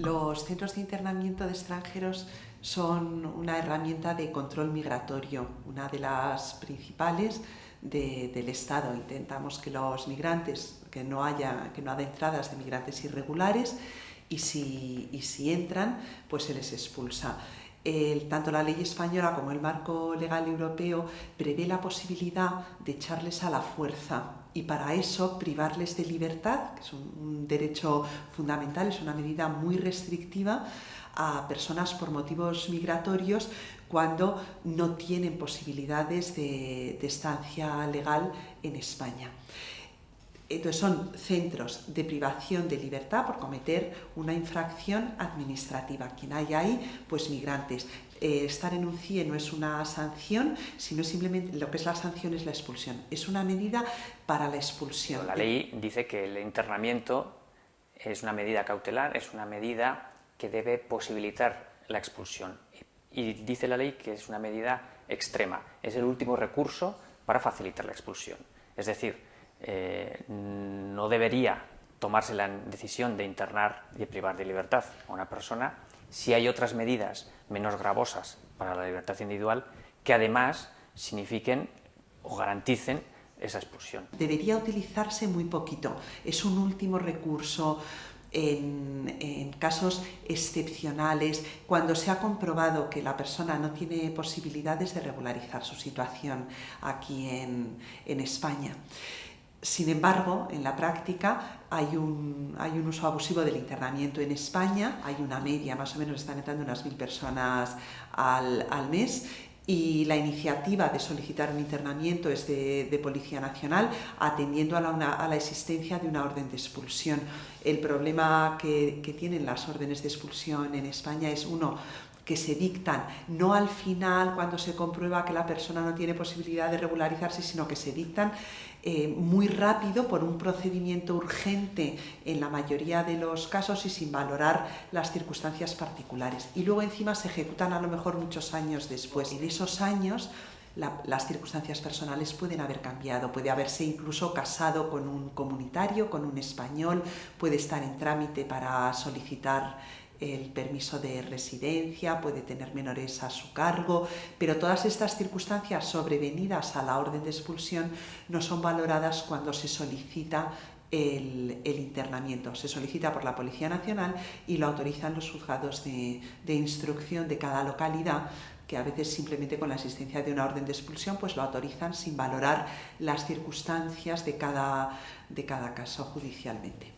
Los centros de internamiento de extranjeros son una herramienta de control migratorio, una de las principales del Estado. Intentamos que los migrantes, que no haya, que no haya entradas de migrantes irregulares y si, y si entran, pues se les expulsa. Tanto la ley española como el marco legal europeo prevé la posibilidad de echarles a la fuerza y para eso privarles de libertad, que es un, derecho fundamental, es una medida muy restrictiva a personas por motivos migratorios cuando no tienen posibilidades de, de estancia legal en España. Entonces son centros de privación de libertad por cometer una infracción administrativa. Quien hay ahí, pues migrantes. Eh, estar en un CIE no es una sanción, sino simplemente lo que es la sanción es la expulsión. Es una medida para la expulsión. La ley dice que el internamiento es una medida cautelar, es una medida que debe posibilitar la expulsión. Y dice la ley que es una medida extrema, es el último recurso para facilitar la expulsión. Es decir, eh, no debería tomarse la decisión de internar y de privar de libertad a una persona si hay otras medidas menos gravosas para la libertad individual que además signifiquen o garanticen esa expulsión. Debería utilizarse muy poquito, es un último recurso en, casos excepcionales, cuando se ha comprobado que la persona no tiene posibilidades de regularizar su situación aquí en España. Sin embargo, en la práctica hay un, uso abusivo del internamiento en España, hay una media, más o menos están entrando unas mil personas al, mes y la iniciativa de solicitar un internamiento es de, Policía Nacional atendiendo a la, existencia de una orden de expulsión. El problema que tienen las órdenes de expulsión en España es, uno, que se dictan no al final cuando se comprueba que la persona no tiene posibilidad de regularizarse, sino que se dictan eh, muy rápido por un procedimiento urgente en la mayoría de los casos y sin valorar las circunstancias particulares. Y luego encima se ejecutan a lo mejor muchos años después. En esos años la, las circunstancias personales pueden haber cambiado, puede haberse incluso casado con un comunitario, con un español, puede estar en trámite para solicitar el permiso de residencia, puede tener menores a su cargo, pero todas estas circunstancias sobrevenidas a la orden de expulsión no son valoradas cuando se solicita el, el, internamiento. Se solicita por la Policía Nacional y lo autorizan los juzgados de, de, instrucción de cada localidad que a veces simplemente con la existencia de una orden de expulsión pues lo autorizan sin valorar las circunstancias de cada, de cada caso judicialmente.